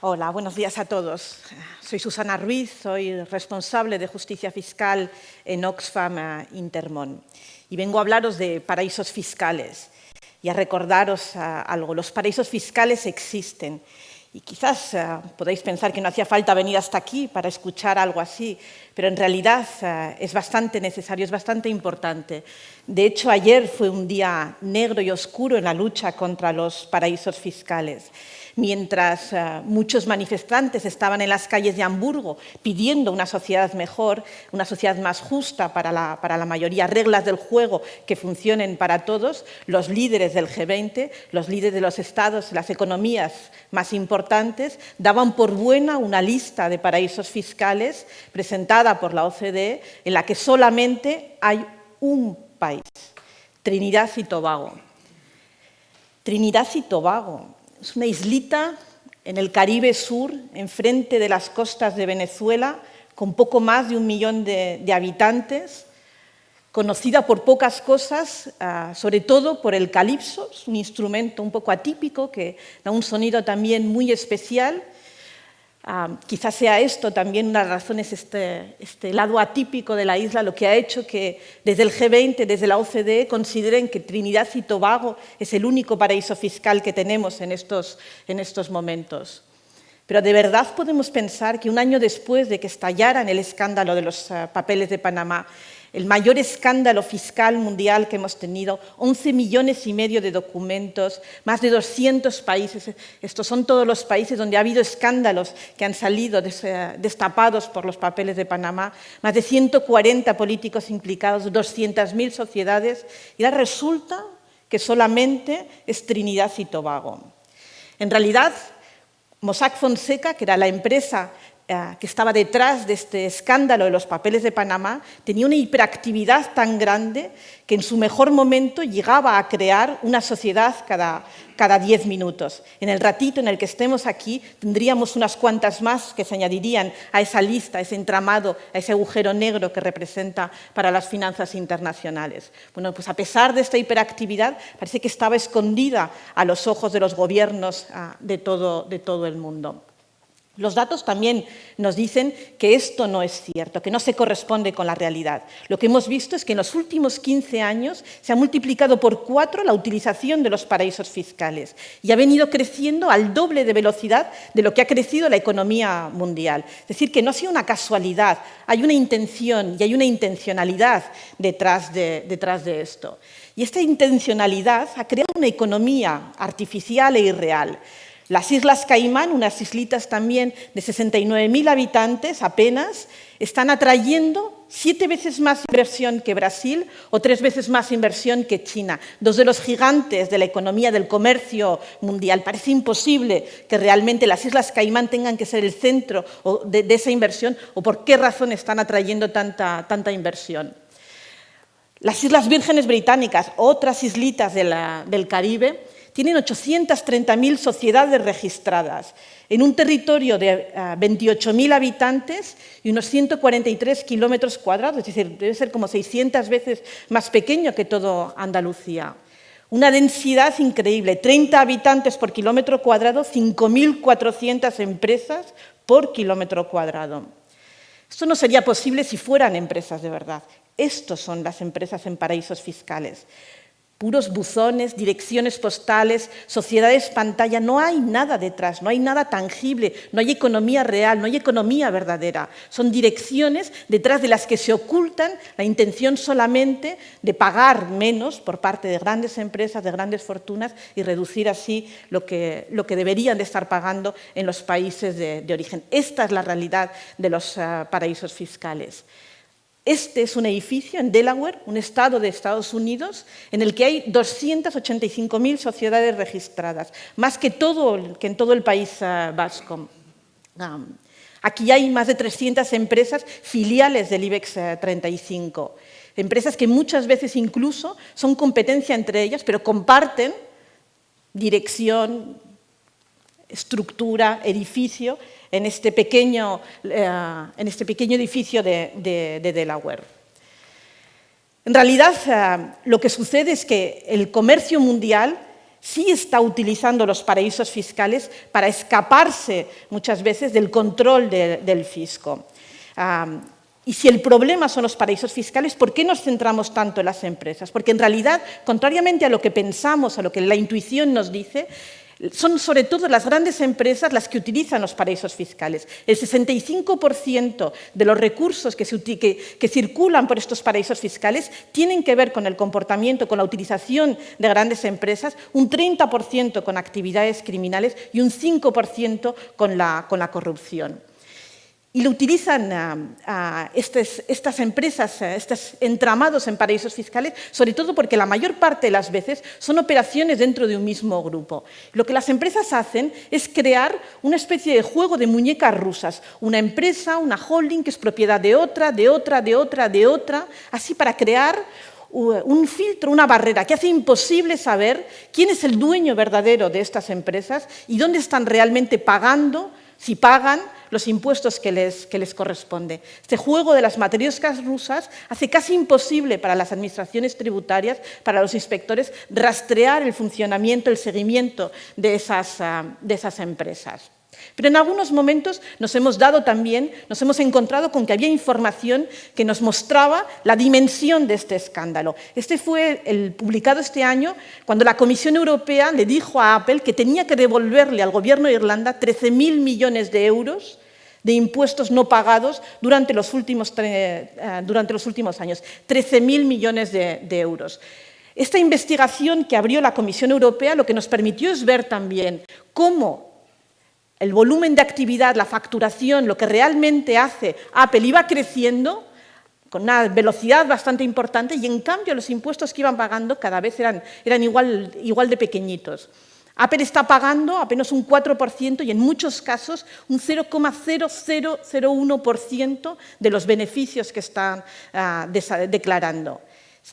Hola, buenos días a todos. Soy Susana Ruiz, soy responsable de Justicia Fiscal en Oxfam eh, Intermón y vengo a hablaros de paraísos fiscales y a recordaros eh, algo. Los paraísos fiscales existen y quizás eh, podáis pensar que no hacía falta venir hasta aquí para escuchar algo así, pero en realidad es bastante necesario, es bastante importante. De hecho, ayer fue un día negro y oscuro en la lucha contra los paraísos fiscales mientras eh, muchos manifestantes estaban en las calles de Hamburgo pidiendo una sociedad mejor, una sociedad más justa para la, para la mayoría, reglas del juego que funcionen para todos, los líderes del G20, los líderes de los estados, las economías más importantes, daban por buena una lista de paraísos fiscales presentada por la OCDE en la que solamente hay un país, Trinidad y Tobago. Trinidad y Tobago, es una islita en el Caribe Sur, enfrente de las costas de Venezuela, con poco más de un millón de, habitantes, conocida por pocas cosas, ah, sobre todo por el calipso, es un instrumento un poco atípico que da un sonido también muy especial, quizás sea esto también una razón, es este, este, lado atípico de la isla, lo que ha hecho que desde el G20, desde la OCDE, consideren que Trinidad y Tobago es el único paraíso fiscal que tenemos en estos, en estos momentos. Pero de verdad podemos pensar que un año después de que estallara el escándalo de los ah, papeles de Panamá, el mayor escándalo fiscal mundial que hemos tenido, 11 millones y medio de documentos, más de 200 países. Estos son todos los países donde ha habido escándalos que han salido destapados por los papeles de Panamá, más de 140 políticos implicados, 200.000 sociedades, y ahora resulta que solamente es Trinidad y Tobago. En realidad, Mossack Fonseca, que era la empresa eh, que estaba detrás de este escándalo de los papeles de Panamá tenía una hiperactividad tan grande que en su mejor momento llegaba a crear una sociedad cada, cada diez minutos. En el ratito en el que estemos aquí tendríamos unas cuantas más que se añadirían a esa lista, a ese entramado, a ese agujero negro que representa para las finanzas internacionales. Bueno, pues a pesar de esta hiperactividad parece que estaba escondida a los ojos de los gobiernos ah, de todo, de todo el mundo. Los datos también nos dicen que esto no es cierto, que no se corresponde con la realidad. Lo que hemos visto es que en los últimos 15 años se ha multiplicado por cuatro la utilización de los paraísos fiscales y ha venido creciendo al doble de velocidad de lo que ha crecido la economía mundial. Es decir, que no ha sido una casualidad, hay una intención y hay una intencionalidad detrás de, detrás de esto. Y esta intencionalidad ha creado una economía artificial e irreal. Las Islas Caimán, unas islitas también de 69.000 habitantes apenas, están atrayendo siete veces más inversión que Brasil o tres veces más inversión que China, dos de los gigantes de la economía del comercio mundial. Parece imposible que realmente las Islas Caimán tengan que ser el centro de, esa inversión o por qué razón están atrayendo tanta, tanta inversión. Las Islas Vírgenes Británicas, otras islitas del Caribe, tienen 830.000 sociedades registradas en un territorio de 28.000 ah, habitantes y unos 143 kilómetros cuadrados, es decir, debe ser como 600 veces más pequeño que todo Andalucía. Una densidad increíble, 30 habitantes por kilómetro cuadrado, 5.400 empresas por kilómetro cuadrado. Esto no sería posible si fueran empresas de verdad. Estos son las empresas en paraísos fiscales puros buzones, direcciones postales, sociedades pantalla, no hay nada detrás, no hay nada tangible, no hay economía real, no hay economía verdadera. Son direcciones detrás de las que se ocultan la intención solamente de pagar menos por parte de grandes empresas, de grandes fortunas y reducir así lo que, lo que deberían de estar pagando en los países de, origen. Esta es la realidad de los ah, paraísos fiscales. Este es un edificio en Delaware, un estado de Estados Unidos, en el que hay 285.000 sociedades registradas, más que, todo, que en todo el país uh, vasco. Aquí hay más de 300 empresas filiales del IBEX 35, eh, empresas que muchas veces incluso son competencia entre ellas, pero comparten dirección, estructura, edificio, en este pequeño, eh, en este pequeño edificio de, Delaware. En realidad, eh, lo que sucede es que el comercio mundial sí está utilizando los paraísos fiscales para escaparse muchas veces del control del fisco. y si el problema son los paraísos fiscales, ¿por qué nos centramos tanto en las empresas? Porque en realidad, contrariamente a lo que pensamos, a lo que la intuición nos dice, son sobre todo las grandes empresas las que utilizan los paraísos fiscales. El 65% de los recursos que, circulan por estos paraísos fiscales tienen que ver con el comportamiento, con la utilización de grandes empresas, un 30% con actividades criminales y un 5% con la corrupción y lo utilizan estas empresas, estos entramados en paraísos fiscales, sobre todo porque la mayor parte de las veces son operaciones dentro de un mismo grupo. Lo que las empresas hacen es crear una especie de juego de muñecas rusas, una empresa, una holding que es propiedad de otra, de otra, de otra, de otra, así para crear un filtro, una barrera que hace imposible saber quién es el dueño verdadero de estas empresas y dónde están realmente pagando, si pagan, los impuestos que les, que les corresponde. Este juego de las matrioscas rusas hace casi imposible para las administraciones tributarias, para los inspectores, rastrear el funcionamiento, el seguimiento de esas, ah, de esas empresas. Pero en algunos momentos nos hemos dado también, nos hemos encontrado con que había información que nos mostraba la dimensión de este escándalo. Este fue el publicado este año cuando la Comisión Europea le dijo a Apple que tenía que devolverle al gobierno de Irlanda 13.000 millones de euros de impuestos no pagados durante los últimos, eh, durante los últimos años, 13.000 millones de, de euros. Esta investigación que abrió la Comisión Europea lo que nos permitió es ver también cómo el volumen de actividad, la facturación, lo que realmente hace Apple iba creciendo con una velocidad bastante importante y en cambio los impuestos que iban pagando cada vez eran, igual de pequeñitos. Apple está pagando apenas un 4% y en muchos casos un 0,0001% de los beneficios que están ah, declarando.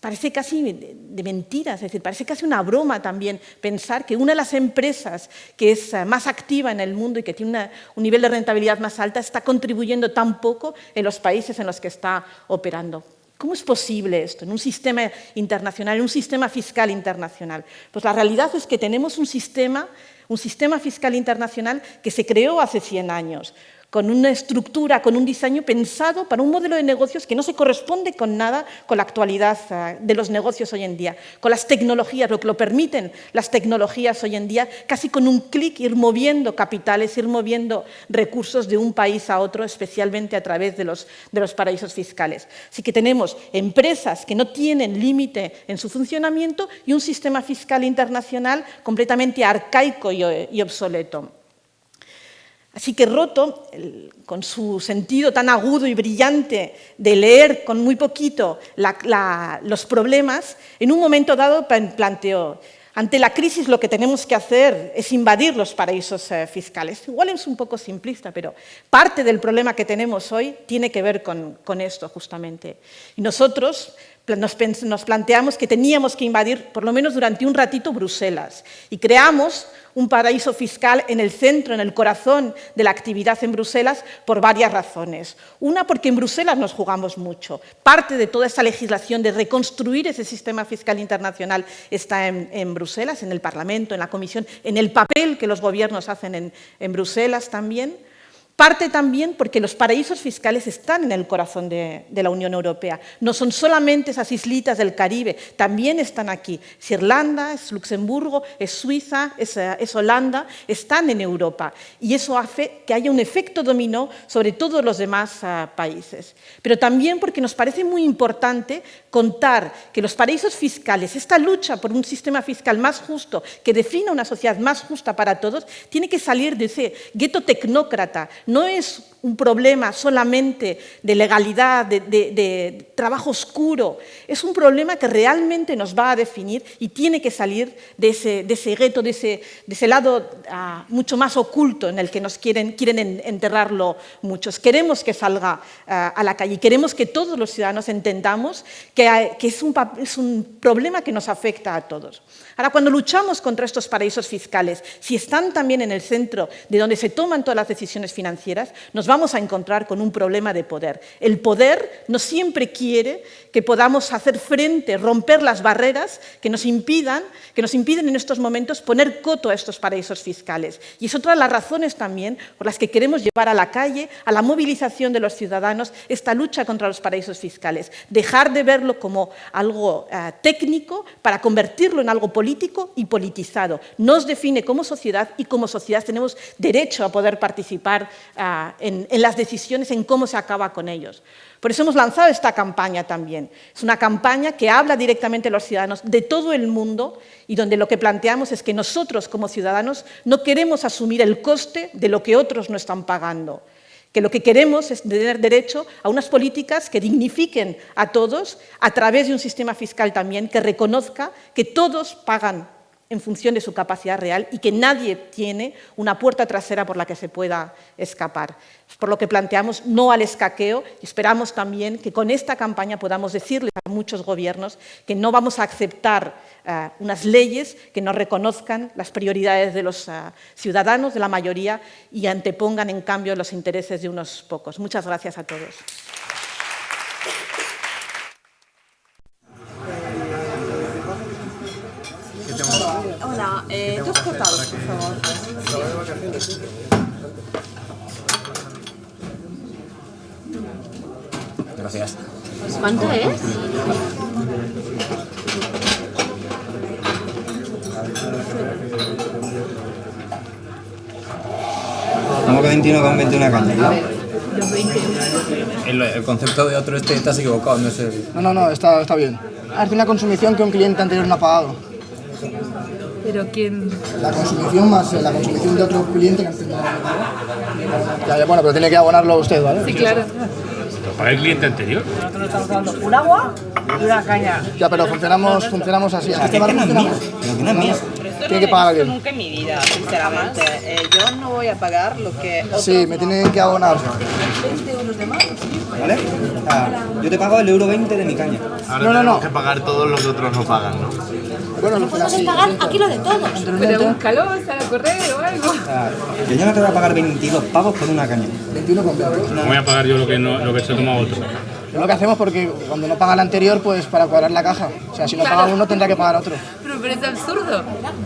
Parece casi de mentiras, es decir, parece casi una broma también pensar que una de las empresas que es eh, más activa en el mundo y que tiene un nivel de rentabilidad más alta está contribuyendo tan poco en los países en los que está operando. ¿Cómo es posible esto en un sistema internacional, en un sistema fiscal internacional? Pues la realidad es que tenemos un sistema, un sistema fiscal internacional que se creó hace 100 años, con una estructura, con un diseño pensado para un modelo de negocios que no se corresponde con nada con la actualidad ah, de los negocios hoy en día, con las tecnologías, lo que lo permiten las tecnologías hoy en día, casi con un clic ir moviendo capitales, ir moviendo recursos de un país a otro, especialmente a través de los, de los paraísos fiscales. Así que tenemos empresas que no tienen límite en su funcionamiento y un sistema fiscal internacional completamente arcaico y obsoleto. Así que Roto, con su sentido tan agudo y brillante de leer con muy poquito los problemas, en un momento dado planteó, ante la crisis lo que tenemos que hacer es invadir los paraísos eh, fiscales. Igual es un poco simplista, pero parte del problema que tenemos hoy tiene que ver con, con esto justamente. Y nosotros nos, planteamos que teníamos que invadir, por lo menos durante un ratito, Bruselas. Y creamos un paraíso fiscal en el centro, en el corazón de la actividad en Bruselas, por varias razones. Una, porque en Bruselas nos jugamos mucho. Parte de toda esa legislación de reconstruir ese sistema fiscal internacional está en, Bruselas, en el Parlamento, en la Comisión, en el papel que los gobiernos hacen en Bruselas también. Parte también porque los paraísos fiscales están en el corazón de, la Unión Europea. No son solamente esas islitas del Caribe, también están aquí. Es Irlanda, es Luxemburgo, es Suiza, es, eh, Holanda, están en Europa. Y eso hace que haya un efecto dominó sobre todos los demás eh, países. Pero también porque nos parece muy importante contar que los paraísos fiscales, esta lucha por un sistema fiscal más justo, que defina una sociedad más justa para todos, tiene que salir de ese gueto tecnócrata no es un problema solamente de legalidad, de, trabajo oscuro, es un problema que realmente nos va a definir y tiene que salir de ese, de ese gueto, de ese, lado ah, mucho más oculto en el que nos quieren, quieren enterrarlo muchos. Queremos que salga ah, a la calle y queremos que todos los ciudadanos entendamos que, que es, un, es un problema que nos afecta a todos. Ahora, cuando luchamos contra estos paraísos fiscales, si están también en el centro de donde se toman todas las decisiones financieras, nos vamos a encontrar con un problema de poder. El poder no siempre quiere que podamos hacer frente, romper las barreras que nos impidan, que nos impiden en estos momentos poner coto a estos paraísos fiscales. Y es otra de las razones también por las que queremos llevar a la calle, a la movilización de los ciudadanos, esta lucha contra los paraísos fiscales. Dejar de verlo como algo eh, técnico para convertirlo en algo político y politizado. Nos define como sociedad y como sociedad tenemos derecho a poder participar uh, en, en las decisiones, en cómo se acaba con ellos. Por eso hemos lanzado esta campaña también. Es una campaña que habla directamente a los ciudadanos de todo el mundo y donde lo que planteamos es que nosotros como ciudadanos no queremos asumir el coste de lo que otros no están pagando que lo que queremos es tener derecho a unas políticas que dignifiquen a todos a través de un sistema fiscal también que reconozca que todos pagan en función de su capacidad real y que nadie tiene una puerta trasera por la que se pueda escapar. Por lo que planteamos no al escaqueo y esperamos también que con esta campaña podamos decirles a muchos gobiernos que no vamos a aceptar uh, unas leyes que no reconozcan las prioridades de los uh, ciudadanos, de la mayoría, y antepongan en cambio los intereses de unos pocos. Muchas gracias a todos. Hola, eh, dos cortados, por favor. Gracias. ¿Cuánto es? Estamos que 21 con 21 caña, ¿no? El, el, concepto de otro este estás equivocado, no sé. No, no, no, está, está bien. Hace una consumición que un cliente anterior no ha pagado. ¿Pero quién? La consumición más eh, la consumición de otro cliente que antes no ya, ya, Bueno, pero tiene que abonarlo usted, ¿vale? Sí, claro. ¿Para el cliente anterior? Nosotros estamos dando un agua y una caña. Ya, pero funcionamos, funcionamos así. O sea, que, que no es mía, pero que no es mía. Tiene que pagar alguien. nunca en mi vida, sinceramente. Eh, yo no voy a pagar lo que... Sí, me tienen que abonar. 20 euros de más. ¿Vale? Sea, yo te pago el euro 20 de mi caña. Ahora No, no, no. que pagar todos los que otros no pagan, ¿no? Bueno, No podemos pagar aquí lo de todos. Pero búscalo, sale a correr o algo. O sea, que yo no te voy a pagar 22 pavos por una caña. 21 con 20. No voy a pagar yo lo que, no, lo que se toma otro. Es lo que hacemos porque cuando no paga el anterior, pues para cuadrar la caja. O sea, si no paga uno, tendrá que pagar otro. Pero, pero es absurdo.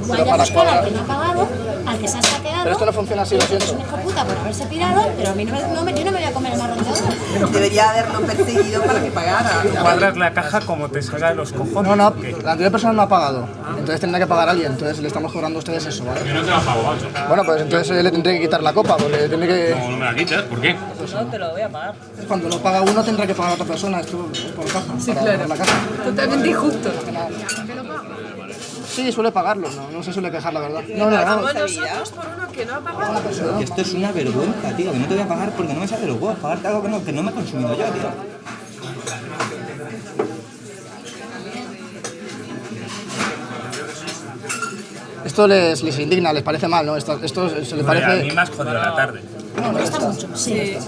Vaya a buscar al que no ha pagado, al que se ha saqueado. Pero esto no funciona así, lo Es siento. un hijo puta por haberse pirado, pero a mí no me, no me- yo no me voy a comer el marrón de otro. Debería haberlo perseguido para que pagara. cuadras la caja como te salga de los cojones. No, no, la anterior persona no ha pagado. Entonces tendrá que pagar alguien. Entonces le estamos cobrando a ustedes eso, ¿vale? Yo no te la pago, macho. Bueno, pues entonces eh, le tendré que quitar la copa, porque tiene que... No, no me la quitas, ¿por qué? No te lo voy a pagar. Cuando no paga uno, tendrá que pagar a otra persona. Esto es por caja. Sí, para claro. pagar la caja. Totalmente injusto. Sí, suele pagarlo, no, no se suele quejar, la verdad. No, no, no. nosotros por uno que no ha pagado. Que esto es una vergüenza, tío. Que no te voy a pagar porque no me sale los huevos. Pagarte algo que no, que no me he consumido yo, tío. Esto les, les indigna, les parece mal, ¿no? Esto, esto se les Hombre, a mí parece... me has jodido la tarde. Me molesta mucho. Sí.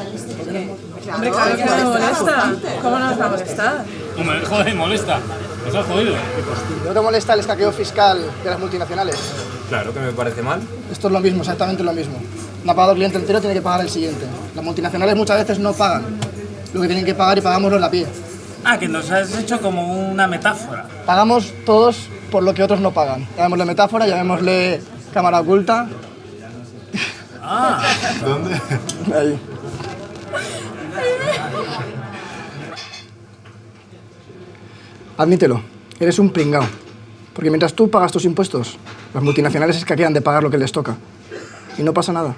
Hombre, claro que me molesta. ¿Cómo no nos va a molestar? Hombre, joder, molesta. Nos has jodido. ¿No te molesta el escaqueo fiscal de las multinacionales? Claro que me parece mal. Esto es lo mismo, exactamente lo mismo. No ha pagado el cliente entero, tiene que pagar el siguiente. Las multinacionales muchas veces no pagan lo que tienen que pagar y pagamos los de a pie. Ah, que nos has hecho como una metáfora. Pagamos todos por lo que otros no pagan. Llamémosle metáfora, llamémosle cámara oculta. Ah, ¿Dónde? Ahí. Admítelo, eres un pringao. Porque mientras tú pagas tus impuestos, las multinacionales escaquean de pagar lo que les toca. Y no pasa nada.